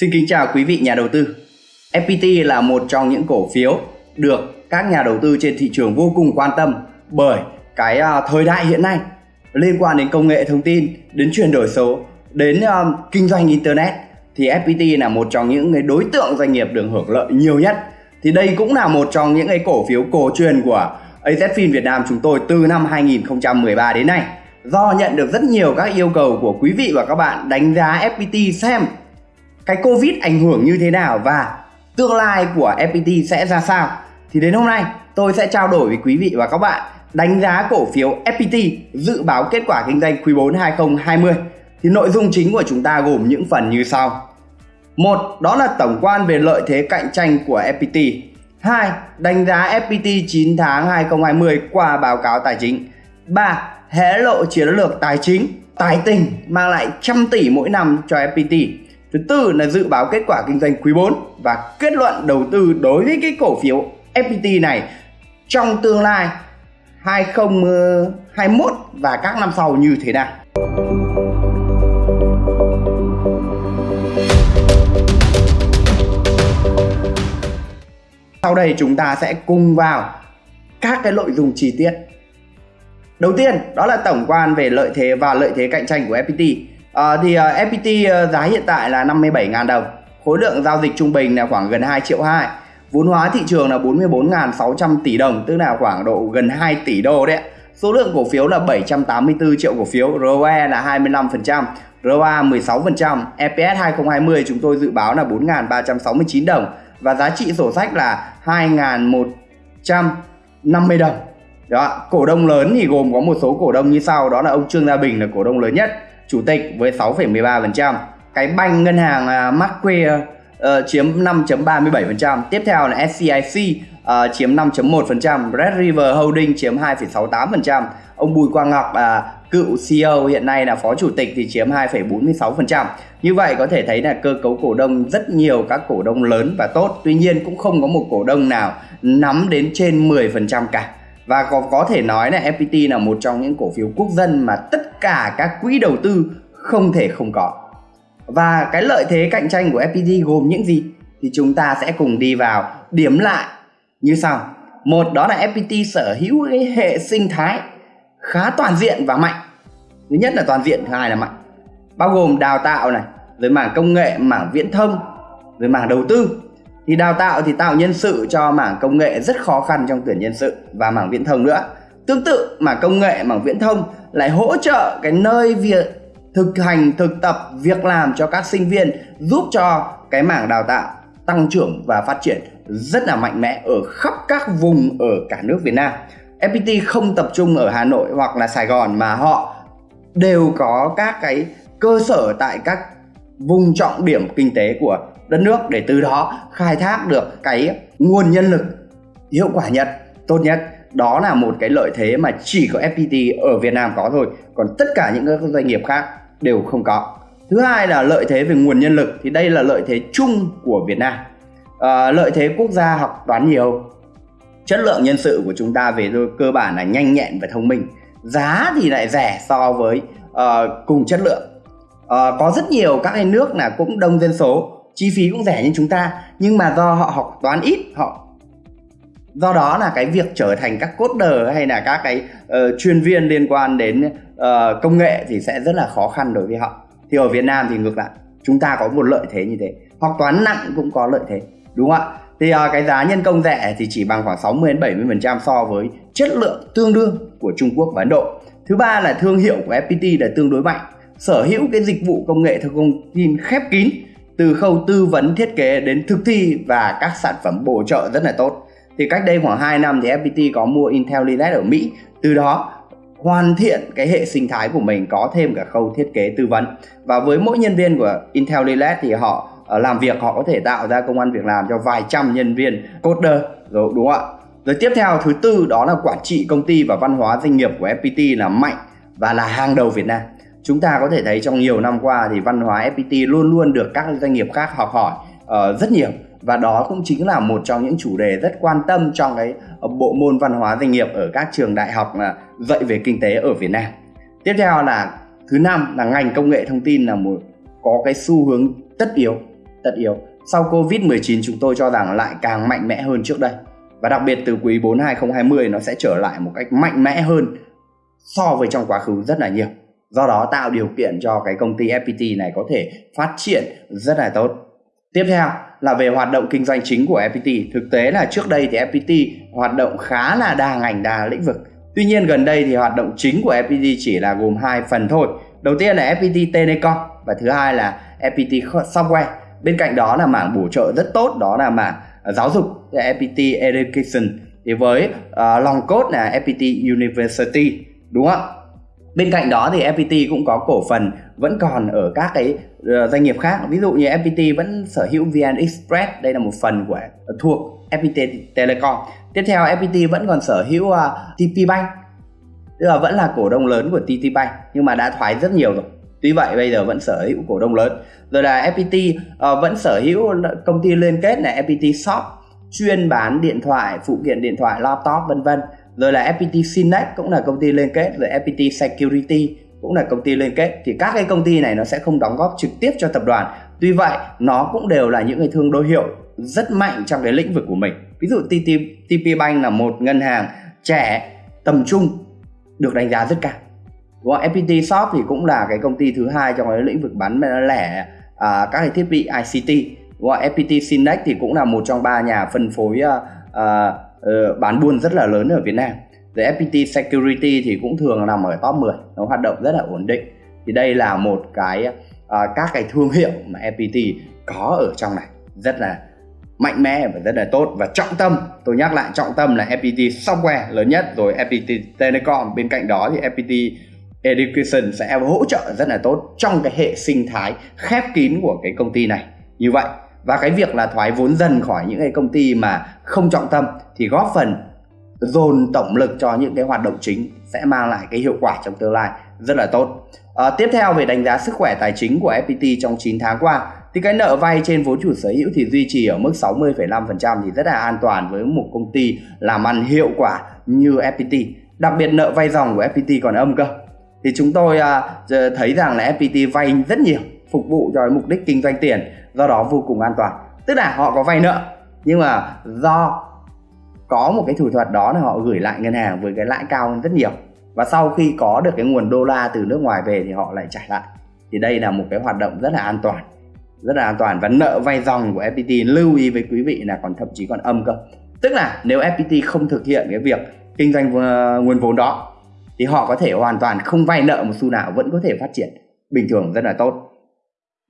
Xin kính chào quý vị nhà đầu tư. FPT là một trong những cổ phiếu được các nhà đầu tư trên thị trường vô cùng quan tâm bởi cái uh, thời đại hiện nay liên quan đến công nghệ thông tin, đến chuyển đổi số, đến um, kinh doanh internet thì FPT là một trong những cái đối tượng doanh nghiệp được hưởng lợi nhiều nhất. Thì đây cũng là một trong những cái cổ phiếu cổ truyền của AZFIN Việt Nam chúng tôi từ năm 2013 đến nay. Do nhận được rất nhiều các yêu cầu của quý vị và các bạn đánh giá FPT xem cái Covid ảnh hưởng như thế nào và tương lai của FPT sẽ ra sao thì đến hôm nay tôi sẽ trao đổi với quý vị và các bạn đánh giá cổ phiếu FPT dự báo kết quả kinh doanh quý 4 2020 thì nội dung chính của chúng ta gồm những phần như sau một đó là tổng quan về lợi thế cạnh tranh của FPT 2. Đánh giá FPT 9 tháng 2020 qua báo cáo tài chính 3. Hé lộ chiến lược tài chính, tài tình mang lại trăm tỷ mỗi năm cho FPT Thứ tư là dự báo kết quả kinh doanh quý 4 và kết luận đầu tư đối với cái cổ phiếu FPT này trong tương lai 2021 và các năm sau như thế nào. Sau đây chúng ta sẽ cùng vào các cái nội dung chi tiết. Đầu tiên, đó là tổng quan về lợi thế và lợi thế cạnh tranh của FPT À, thì ờ, uh, FPT uh, ờ, giá hiện tại là 57.000 đồng. Khối lượng giao dịch trung bình là khoảng gần 2 triệu 2 vốn hóa thị trường là 44.600 tỷ đồng tức là khoảng độ gần 2 tỷ đô đấy ạ. số lượng cổ phiếu là 784 triệu cổ phiếu ROE là 25% ROA 16% EPS 2020 chúng tôi dự báo là 4.369 đồng và giá trị sổ sách là 2.150 đồng. Đó cổ đông lớn thì gồm có một số cổ đông như sau đó là ông Trương Gia Bình là cổ đông lớn nhất chủ tịch với 6,13%. Cái banh ngân hàng à, uh, Macquarie uh, ờ, chiếm 5.37%. Tiếp theo là SCIC uh, ờ, chiếm 5.1%, Red River Holding chiếm 2,68%. Ông Bùi Quang Ngọc uh, cựu CEO hiện nay là phó chủ tịch thì chiếm 2,46%. Như vậy có thể thấy là cơ cấu cổ đông rất nhiều các cổ đông lớn và tốt. Tuy nhiên cũng không có một cổ đông nào nắm đến trên 10% cả và có có thể nói là FPT là một trong những cổ phiếu quốc dân mà tất cả các quỹ đầu tư không thể không có. Và cái lợi thế cạnh tranh của FPT gồm những gì? Thì chúng ta sẽ cùng đi vào điểm lại như sau. Một, đó là FPT sở hữu cái hệ sinh thái khá toàn diện và mạnh. Thứ nhất là toàn diện, thứ hai là mạnh. Bao gồm đào tạo này, rồi mảng công nghệ, mảng viễn thông, rồi mảng đầu tư. Thì đào tạo thì tạo nhân sự cho mảng công nghệ rất khó khăn trong tuyển nhân sự và mảng viễn thông nữa. Tương tự, mảng công nghệ, mảng viễn thông lại hỗ trợ cái nơi việc thực hành, thực tập, việc làm cho các sinh viên, giúp cho cái mảng đào tạo tăng trưởng và phát triển rất là mạnh mẽ ở khắp các vùng ở cả nước Việt Nam. FPT không tập trung ở Hà Nội hoặc là Sài Gòn mà họ đều có các cái cơ sở tại các vùng trọng điểm kinh tế của đất nước để từ đó khai thác được cái nguồn nhân lực hiệu quả nhất, tốt nhất đó là một cái lợi thế mà chỉ có FPT ở Việt Nam có thôi. Còn tất cả những các doanh nghiệp khác đều không có. Thứ hai là lợi thế về nguồn nhân lực thì đây là lợi thế chung của Việt Nam. À, lợi thế quốc gia học toán nhiều. Chất lượng nhân sự của chúng ta về cơ bản là nhanh nhẹn và thông minh. Giá thì lại rẻ so với uh, cùng chất lượng. Uh, có rất nhiều các cái nước là cũng đông dân số. Chi phí cũng rẻ như chúng ta nhưng mà do họ học toán ít họ do đó là cái việc trở thành các coder hay là các cái uh, chuyên viên liên quan đến uh, công nghệ thì sẽ rất là khó khăn đối với họ. Thì ở Việt Nam thì ngược lại chúng ta có một lợi thế như thế. Học toán nặng cũng có lợi thế đúng không ạ? Thì uh, cái giá nhân công rẻ thì chỉ bằng khoảng 60 đến 70 phần trăm so với chất lượng tương đương của Trung Quốc và Ấn Độ. Thứ ba là thương hiệu của FPT là tương đối mạnh. Sở hữu cái dịch vụ công nghệ thông tin khép kín từ khâu tư vấn thiết kế đến thực thi và các sản phẩm bổ trợ rất là tốt thì cách đây khoảng 2 năm thì FPT có mua Intel IntelliLED ở Mỹ. Từ đó hoàn thiện cái hệ sinh thái của mình có thêm cả khâu thiết kế tư vấn. Và với mỗi nhân viên của Intel IntelliLED thì họ ờ, làm việc họ có thể tạo ra công an việc làm cho vài trăm nhân viên coder rồi đúng không ạ? Rồi tiếp theo thứ tư đó là quản trị công ty và văn hóa doanh nghiệp của FPT là mạnh và là hàng đầu Việt Nam. Chúng ta có thể thấy trong nhiều năm qua thì văn hóa FPT luôn luôn được các doanh nghiệp khác học hỏi uh, rất nhiều và đó cũng chính là một trong những chủ đề rất quan tâm trong cái bộ môn văn hóa doanh nghiệp ở các trường đại học à, dạy về kinh tế ở Việt Nam. Tiếp theo là thứ năm là ngành công nghệ thông tin là một, có cái xu hướng tất yếu tất yếu. Sau Covid-19 chúng tôi cho rằng lại càng mạnh mẽ hơn trước đây. Và đặc biệt từ quý 4 2020 nó sẽ trở lại một cách mạnh mẽ hơn so với trong quá khứ rất là nhiều. Do đó tạo điều kiện cho cái công ty FPT này có thể phát triển rất là tốt. Tiếp theo là về hoạt động kinh doanh chính của FPT. Thực tế là trước đây thì FPT hoạt động khá là đa ngành đa lĩnh vực. Tuy nhiên gần đây thì hoạt động chính của FPT chỉ là gồm hai phần thôi. Đầu tiên là FPT Telecom và thứ hai là FPT Software. Bên cạnh đó là mảng bổ trợ rất tốt đó là mảng à, giáo dục FPT Education thì với à, uh, long code là FPT University đúng không bên cạnh đó thì FPT cũng có cổ phần vẫn còn ở các cái ờ, doanh nghiệp khác. Ví dụ như FPT vẫn sở hữu VN Express đây là một phần của ờ, thuộc FPT Telecom. Tiếp theo FPT vẫn còn sở hữu ờ, uh, TP Bank tức là vẫn là cổ đông lớn của TP Bank nhưng mà đã thoái rất nhiều rồi. Tuy vậy bây giờ vẫn sở hữu cổ đông lớn. Rồi là FPT uh, vẫn sở hữu công ty liên kết là FPT Shop chuyên bán điện thoại phụ kiện điện thoại laptop vân vân rồi là FPT Synex cũng là công ty liên kết rồi FPT Security cũng là công ty liên kết thì các cái công ty này nó sẽ không đóng góp trực tiếp cho tập đoàn tuy vậy nó cũng đều là những cái thương đối hiệu rất mạnh trong cái lĩnh vực của mình ví dụ TP, TP Bank là một ngân hàng trẻ tầm trung được đánh giá rất cao Đúng không? FPT Shop thì cũng là cái công ty thứ hai trong cái lĩnh vực bán lẻ à, các cái thiết bị ICT Đúng không? FPT Synex thì cũng là một trong ba nhà phân phối à, à, uh, bán buôn rất là lớn ở Việt Nam. Rồi FPT Security thì cũng thường nằm ở top 10 nó hoạt động rất là ổn định. Thì đây là một cái uh, các cái thương hiệu mà FPT có ở trong này. Rất là mạnh mẽ và rất là tốt. Và trọng tâm tôi nhắc lại trọng tâm là FPT Software lớn nhất. Rồi FPT Telecom bên cạnh đó thì FPT Education sẽ hỗ trợ rất là tốt trong cái hệ sinh thái khép kín của cái công ty này. Như vậy và cái việc là thoái vốn dần khỏi những cái công ty mà không trọng tâm thì góp phần dồn tổng lực cho những cái hoạt động chính sẽ mang lại cái hiệu quả trong tương lai rất là tốt. À, tiếp theo về đánh giá sức khỏe tài chính của FPT trong 9 tháng qua thì cái nợ vay trên vốn chủ sở hữu thì duy trì ở mức 60,5% thì rất là an toàn với một công ty làm ăn hiệu quả như FPT đặc biệt nợ vay dòng của FPT còn âm cơ. Thì chúng tôi uh, thấy rằng là FPT vay rất nhiều phục vụ cho mục đích kinh doanh tiền, do đó vô cùng an toàn. Tức là họ có vay nợ, nhưng mà do có một cái thủ thuật đó là họ gửi lại ngân hàng với cái lãi cao hơn rất nhiều. Và sau khi có được cái nguồn đô la từ nước ngoài về thì họ lại trả lại. Thì đây là một cái hoạt động rất là an toàn, rất là an toàn. Và nợ vay dòng của FPT lưu ý với quý vị là còn thậm chí còn âm cơ. Tức là nếu FPT không thực hiện cái việc kinh doanh ờ, nguồn vốn đó, thì họ có thể hoàn toàn không vay nợ một xu nào, vẫn có thể phát triển bình thường rất là tốt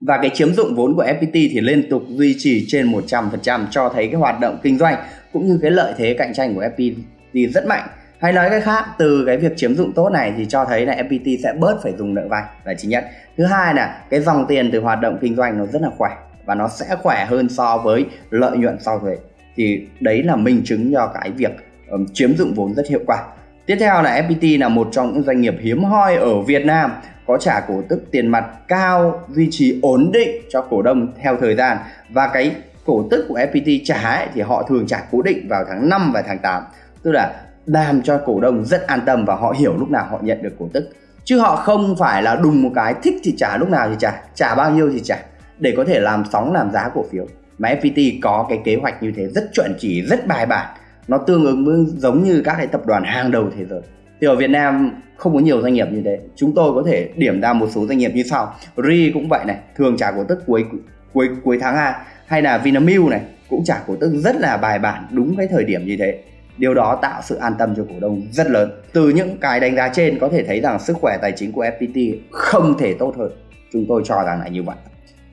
và cái chiếm dụng vốn của FPT thì liên tục duy trì trên 100% cho thấy cái hoạt động kinh doanh cũng như cái lợi thế cạnh tranh của FPT rất mạnh. Hay nói cách khác, từ cái việc chiếm dụng tốt này thì cho thấy là FPT sẽ bớt phải dùng nợ vay là chính nhất. Thứ hai là cái dòng tiền từ hoạt động kinh doanh nó rất là khỏe và nó sẽ khỏe hơn so với lợi nhuận sau thuế. Thì đấy là minh chứng cho cái việc um, chiếm dụng vốn rất hiệu quả. Tiếp theo là FPT là một trong những doanh nghiệp hiếm hoi ở Việt Nam có trả cổ tức tiền mặt cao duy trì ổn định cho cổ đông theo thời gian. Và cái cổ tức của FPT trả ấy, thì họ thường trả cố định vào tháng 5 và tháng 8 tức là làm cho cổ đông rất an tâm và họ hiểu lúc nào họ nhận được cổ tức. Chứ họ không phải là đùng một cái thích thì trả lúc nào thì trả. Trả bao nhiêu thì trả để có thể làm sóng làm giá cổ phiếu. Mà FPT có cái kế hoạch như thế rất chuẩn chỉ rất bài bản. Nó tương ứng với giống như các cái tập đoàn hàng đầu thế giới thì ở Việt Nam không có nhiều doanh nghiệp như thế. Chúng tôi có thể điểm ra một số doanh nghiệp như sau. Ri cũng vậy này thường trả cổ tức cuối cuối cuối tháng 2 hay là vinamilk này cũng trả cổ tức rất là bài bản đúng cái thời điểm như thế. Điều đó tạo sự an tâm cho cổ đông rất lớn. Từ những cái đánh giá trên có thể thấy rằng sức khỏe tài chính của fpt không thể tốt hơn. Chúng tôi cho rằng là như vậy.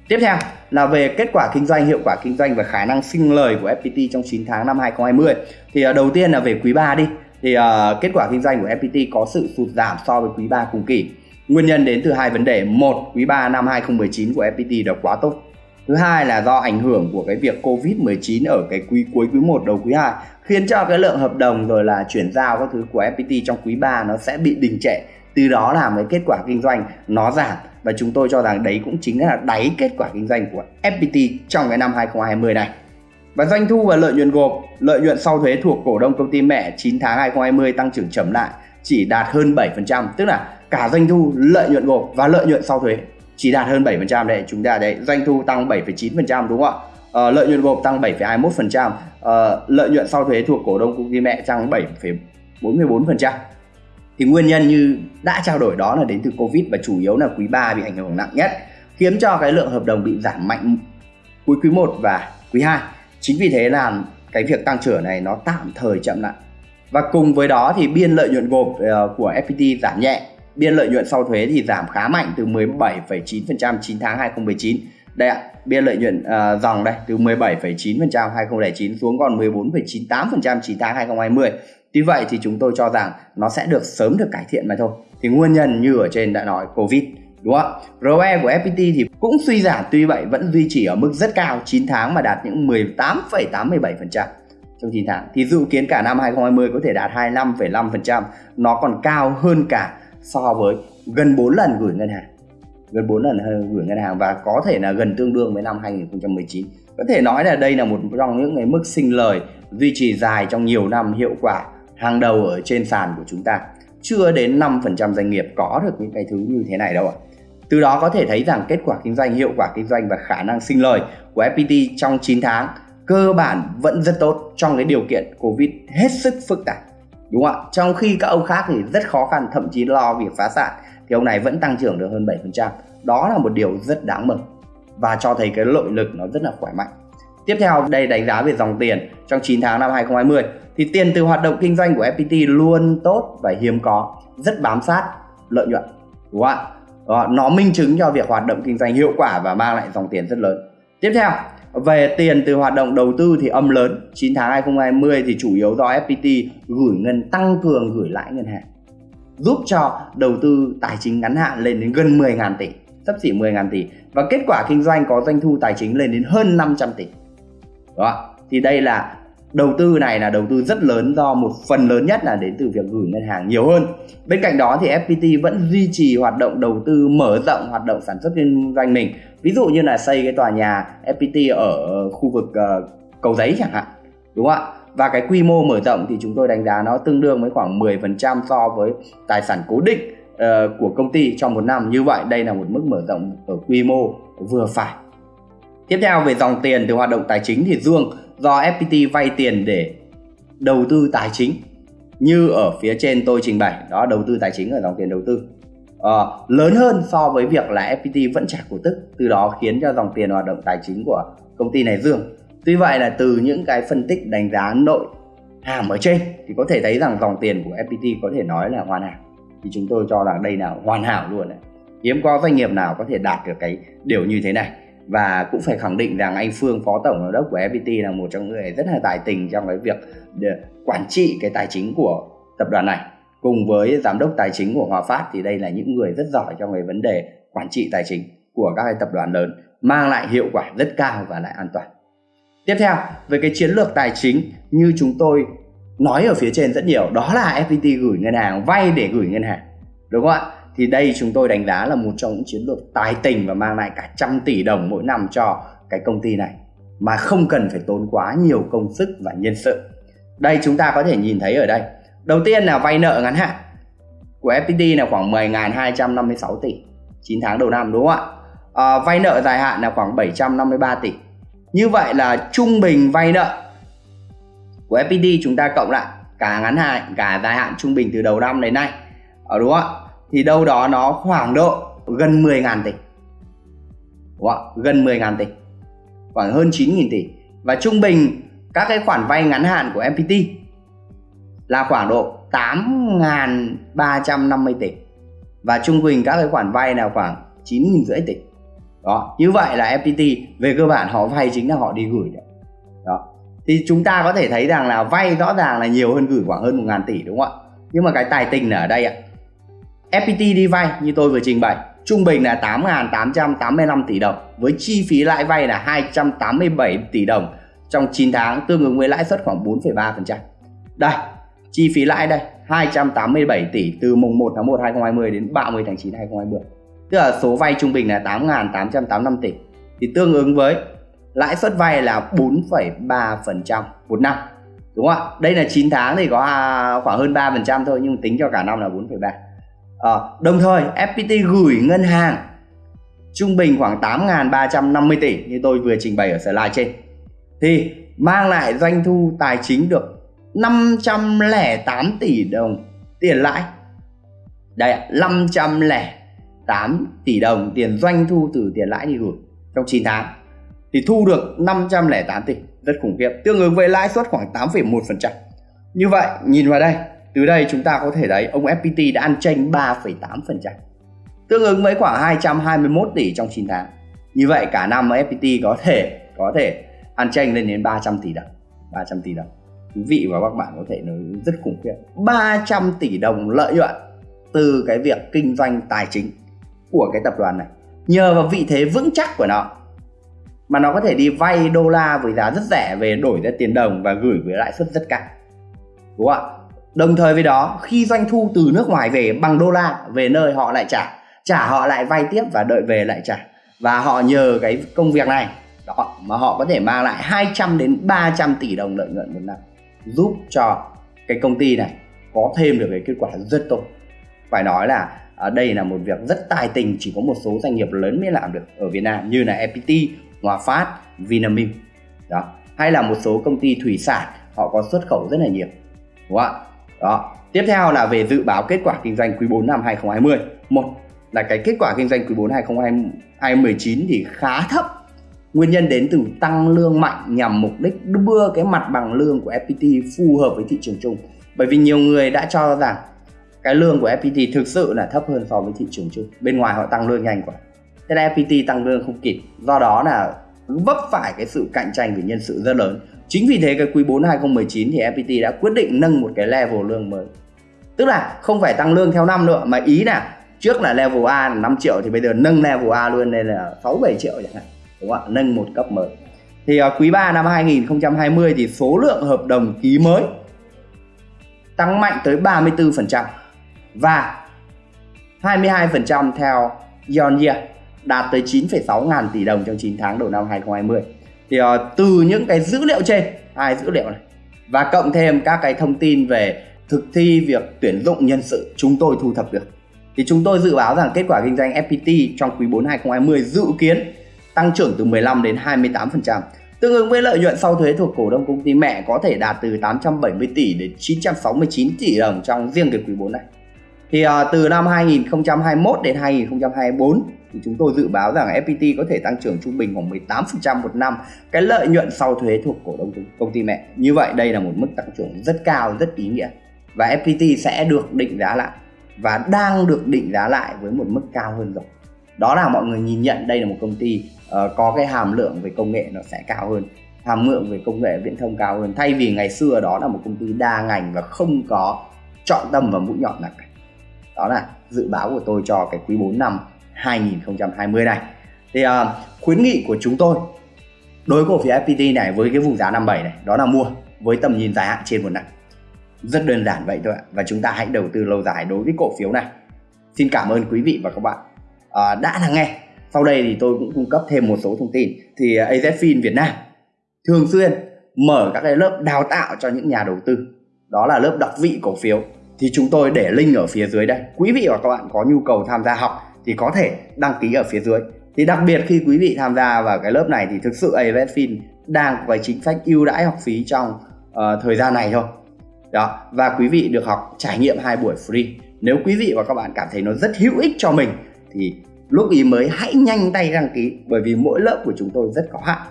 Tiếp theo là về kết quả kinh doanh, hiệu quả kinh doanh và khả năng sinh lời của FPT trong 9 tháng năm 2020. Thì à, đầu tiên là về quý 3 đi thì uh, kết quả kinh doanh của FPT có sự sụt giảm so với quý 3 cùng kỳ. Nguyên nhân đến từ hai vấn đề. Một, quý 3 năm 2019 của FPT đã quá tốt. Thứ hai là do ảnh hưởng của cái việc Covid-19 ở cái quý cuối quý 1 đầu quý 2 khiến cho cái lượng hợp đồng rồi là chuyển giao các thứ của FPT trong quý 3 nó sẽ bị đình trệ. Từ đó làm cái kết quả kinh doanh nó giảm và chúng tôi cho rằng đấy cũng chính là đáy kết quả kinh doanh của FPT trong cái năm 2020 này. Và doanh thu và lợi nhuận gộp, lợi nhuận sau thuế thuộc cổ đông công ty mẹ 9 tháng 2020 tăng trưởng chậm lại chỉ đạt hơn 7%, tức là cả doanh thu, lợi nhuận gộp và lợi nhuận sau thuế chỉ đạt hơn 7% đấy chúng ta đấy doanh thu tăng 7,9% đúng không ạ? Ờ, lợi nhuận gộp tăng 7,21% ờ, lợi nhuận sau thuế thuộc cổ đông công ty mẹ tăng 7,44% thì nguyên nhân như đã trao đổi đó là đến từ Covid và chủ yếu là quý 3 bị ảnh hưởng nặng nhất khiến cho cái lượng hợp đồng bị giảm mạnh cuối quý 1 và quý 2 chính vì thế là cái việc tăng trưởng này nó tạm thời chậm lại và cùng với đó thì biên lợi nhuận gộp ờ, của FPT giảm nhẹ biên lợi nhuận sau thuế thì giảm khá mạnh từ 17,9% 9 tháng 2019 đây ạ biên lợi nhuận uh, dòng đây từ 17,9% 2009 xuống còn 14,98% 9 tháng 2020 Tuy vậy thì chúng tôi cho rằng nó sẽ được sớm được cải thiện mà thôi. Thì nguyên nhân như ở trên đã nói Covid đúng không ạ? ROE của FPT thì cũng suy giảm tuy vậy vẫn duy trì ở mức rất cao 9 tháng mà đạt những 18,87% trong 9 tháng thì dự kiến cả năm 2020 có thể đạt 25,5% nó còn cao hơn cả so với gần 4 lần gửi ngân hàng. Gần 4 lần gửi ngân hàng và có thể là gần tương đương với năm 2019 có thể nói là đây là một trong những cái mức sinh lời duy trì dài trong nhiều năm hiệu quả hàng đầu ở trên sàn của chúng ta. Chưa đến 5% doanh nghiệp có được những cái thứ như thế này đâu ạ từ đó có thể thấy rằng kết quả kinh doanh, hiệu quả kinh doanh và khả năng sinh lời của FPT trong 9 tháng cơ bản vẫn rất tốt trong cái điều kiện Covid hết sức phức tạp. Đúng không ạ? Trong khi các ông khác thì rất khó khăn, thậm chí lo việc phá sản, thì ông này vẫn tăng trưởng được hơn 7% đó là một điều rất đáng mừng và cho thấy cái lợi lực nó rất là khỏe mạnh. Tiếp theo, đây đánh giá về dòng tiền trong 9 tháng năm 2020 thì tiền từ hoạt động kinh doanh của FPT luôn tốt và hiếm có, rất bám sát lợi nhuận. Đúng không ạ? Đó, nó minh chứng cho việc hoạt động kinh doanh hiệu quả và mang lại dòng tiền rất lớn. Tiếp theo về tiền từ hoạt động đầu tư thì âm lớn. 9 tháng 2020 thì chủ yếu do FPT gửi ngân tăng cường gửi lãi ngân hàng giúp cho đầu tư tài chính ngắn hạn lên đến gần 10.000 tỷ sắp xỉ 10.000 tỷ. Và kết quả kinh doanh có doanh thu tài chính lên đến hơn 500 tỷ. Đó thì đây là đầu tư này là đầu tư rất lớn do một phần lớn nhất là đến từ việc gửi ngân hàng nhiều hơn. Bên cạnh đó thì FPT vẫn duy trì hoạt động đầu tư mở rộng hoạt động sản xuất kinh doanh mình. Ví dụ như là xây cái tòa nhà FPT ở khu vực uh, cầu giấy chẳng hạn đúng không ạ? Và cái quy mô mở rộng thì chúng tôi đánh giá nó tương đương với khoảng 10% so với tài sản cố định uh, của công ty trong một năm. Như vậy đây là một mức mở rộng ở quy mô vừa phải tiếp theo về dòng tiền từ hoạt động tài chính thì dương do FPT vay tiền để đầu tư tài chính. Như ở phía trên tôi trình bày đó đầu tư tài chính ở dòng tiền đầu tư. À, lớn hơn so với việc là FPT vẫn trả cổ tức từ đó khiến cho dòng tiền hoạt động tài chính của công ty này dương. Tuy vậy là từ những cái phân tích đánh giá nội hàm ở trên thì có thể thấy rằng dòng tiền của FPT có thể nói là hoàn hảo. Thì chúng tôi cho rằng đây là hoàn hảo luôn đấy hiếm có doanh nghiệp nào có thể đạt được cái điều như thế này và cũng phải khẳng định rằng anh Phương, phó tổng giám đốc của FPT là một trong những người rất là tài tình trong cái việc quản trị cái tài chính của tập đoàn này. Cùng với giám đốc tài chính của Hòa Phát thì đây là những người rất giỏi trong cái vấn đề quản trị tài chính của các cái tập đoàn lớn, mang lại hiệu quả rất cao và lại an toàn. Tiếp theo, về cái chiến lược tài chính như chúng tôi nói ở phía trên rất nhiều, đó là FPT gửi ngân hàng, vay để gửi ngân hàng, đúng không ạ? Thì đây chúng tôi đánh giá là một trong những chiến lược tài tình và mang lại cả trăm tỷ đồng mỗi năm cho cái công ty này mà không cần phải tốn quá nhiều công sức và nhân sự. Đây chúng ta có thể nhìn thấy ở đây. Đầu tiên là vay nợ ngắn hạn của FPT là khoảng 10.256 tỷ 9 tháng đầu năm đúng không ạ? À, vay nợ dài hạn là khoảng 753 tỷ. Như vậy là trung bình vay nợ của FPT chúng ta cộng lại cả ngắn hạn cả dài hạn trung bình từ đầu năm đến nay. Ở đúng không ạ? Thì đâu đó nó khoảng độ gần 10.000 tỷ. Đúng không? gần 10.000 tỷ. Khoảng hơn 9.000 tỷ. Và trung bình các cái khoản vay ngắn hạn của MPT là khoảng độ 8.350 tỷ. Và trung bình các cái khoản vay là khoảng 9.500 tỷ. Đó, như vậy là FPT về cơ bản họ vay chính là họ đi gửi đấy. Đó. Thì chúng ta có thể thấy rằng là vay rõ ràng là nhiều hơn gửi khoảng hơn 1.000 tỷ, đúng không ạ? Nhưng mà cái tài tình là ở đây ạ. FPT đi vay như tôi vừa trình bày trung bình là 8.885 tỷ đồng với chi phí lãi vay là 287 tỷ đồng trong 9 tháng tương ứng với lãi suất khoảng 4,3%. Đây, chi phí lãi đây 287 tỷ từ mùng 1 tháng 1 2020 đến 30 tháng 9 2020. Tức là số vay trung bình là 8.885 tỷ thì tương ứng với lãi suất vay là 4,3% một năm. Đúng không ạ? Đây là 9 tháng thì có à, khoảng hơn 3% thôi nhưng tính cho cả năm là 4,3 à, đồng thời FPT gửi ngân hàng trung bình khoảng 8.350 tỷ như tôi vừa trình bày ở slide trên. Thì mang lại doanh thu tài chính được 508 tỷ đồng tiền lãi. Đây 508 tỷ đồng tiền doanh thu từ tiền lãi đi gửi trong 9 tháng. Thì thu được 508 tỷ rất khủng khiếp tương ứng với lãi suất khoảng 8,1% như vậy nhìn vào đây từ đây chúng ta có thể thấy ông FPT đã ăn tranh 3,8% tương ứng với khoảng 221 tỷ trong 9 tháng. Như vậy cả năm FPT có thể có thể ăn tranh lên đến 300 tỷ đồng 300 tỷ đồng. Quý vị và các bạn có thể nói rất khủng khiếp. 300 tỷ đồng lợi nhuận từ cái việc kinh doanh tài chính của cái tập đoàn này. Nhờ vào vị thế vững chắc của nó mà nó có thể đi vay đô la với giá rất rẻ về đổi ra tiền đồng và gửi với lãi suất rất cao. Đúng không ạ? Đồng thời với đó khi doanh thu từ nước ngoài về bằng đô la về nơi họ lại trả trả họ lại vay tiếp và đợi về lại trả. Và họ nhờ cái công việc này đó mà họ có thể mang lại 200 đến 300 tỷ đồng lợi nhuận một năm giúp cho cái công ty này có thêm được cái kết quả rất tốt. Phải nói là ở đây là một việc rất tài tình chỉ có một số doanh nghiệp lớn mới làm được ở Việt Nam như là FPT, Hòa Phát, Vinamilk đó. Hay là một số công ty thủy sản họ có xuất khẩu rất là nhiều đúng không ạ? Đó. Tiếp theo là về dự báo kết quả kinh doanh quý 4 năm 2020 một là cái kết quả kinh doanh quý 4 2019 thì khá thấp. Nguyên nhân đến từ tăng lương mạnh nhằm mục đích đưa cái mặt bằng lương của FPT phù hợp với thị trường chung. Bởi vì nhiều người đã cho rằng cái lương của FPT thực sự là thấp hơn so với thị trường chung. Bên ngoài họ tăng lương nhanh quá. Thế là FPT tăng lương không kịp. Do đó là vấp phải cái sự cạnh tranh về nhân sự rất lớn chính vì thế cái quý 4 2019 thì FPT đã quyết định nâng một cái level lương mới. Tức là không phải tăng lương theo năm nữa mà ý là trước là level A là 5 triệu thì bây giờ nâng level A luôn lên là 6 7 triệu chẳng hạn. Đúng không ạ? Nâng một cấp mới. Thì uh, quý 3 năm 2020 thì số lượng hợp đồng ký mới tăng mạnh tới 34% và 22% theo year year đạt tới 9,6 ngàn tỷ đồng trong 9 tháng đầu năm 2020 thì uh, từ những cái dữ liệu trên hai dữ liệu này và cộng thêm các cái thông tin về thực thi việc tuyển dụng nhân sự chúng tôi thu thập được thì chúng tôi dự báo rằng kết quả kinh doanh FPT trong quý 4 2020 dự kiến tăng trưởng từ 15 đến 28%, tương ứng với lợi nhuận sau thuế thuộc cổ đông công ty mẹ có thể đạt từ 870 tỷ đến 969 tỷ đồng trong riêng cái quý 4 này. Thì uh, từ năm 2021 đến 2024 thì chúng tôi dự báo rằng FPT có thể tăng trưởng trung bình khoảng 18% một năm. Cái lợi nhuận sau thuế thuộc cổ đông công ty mẹ. Như vậy đây là một mức tăng trưởng rất cao, rất ý nghĩa. Và FPT sẽ được định giá lại và đang được định giá lại với một mức cao hơn rồi. Đó là mọi người nhìn nhận đây là một công ty uh, có cái hàm lượng về công nghệ nó sẽ cao hơn hàm lượng về công nghệ viễn thông cao hơn. Thay vì ngày xưa đó là một công ty đa ngành và không có trọng tâm và mũi nhọn nào cả. Đó là dự báo của tôi cho cái quý 4 năm. 2020 này. Thì uh, khuyến nghị của chúng tôi đối với cổ phiếu FPT này với cái vùng giá 57 này đó là mua với tầm nhìn dài hạn trên một năm. Rất đơn giản vậy thôi ạ và chúng ta hãy đầu tư lâu dài đối với cổ phiếu này. Xin cảm ơn quý vị và các bạn. Uh, đã lắng nghe sau đây thì tôi cũng cung cấp thêm một số thông tin. Thì à, AZFIN Việt Nam thường xuyên mở các cái lớp đào tạo cho những nhà đầu tư. Đó là lớp đọc vị cổ phiếu. Thì chúng tôi để link ở phía dưới đây. Quý vị và các bạn có nhu cầu tham gia học thì có thể đăng ký ở phía dưới. Thì đặc biệt khi quý vị tham gia vào cái lớp này thì thực sự AVFIN đang có cái chính sách ưu đãi học phí trong uh, thời gian này thôi. Đó và quý vị được học trải nghiệm hai buổi free. Nếu quý vị và các bạn cảm thấy nó rất hữu ích cho mình thì lúc ý mới hãy nhanh tay đăng ký bởi vì mỗi lớp của chúng tôi rất có hạn.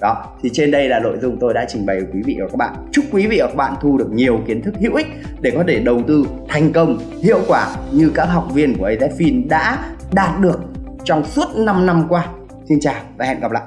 Đó thì trên đây là nội dung tôi đã trình bày với quý vị và các bạn. Chúc quý vị và các bạn thu được nhiều kiến thức hữu ích để có thể đầu tư thành công hiệu quả như các học viên của AZFIN đã đạt được trong suốt 5 năm qua. Xin chào và hẹn gặp lại.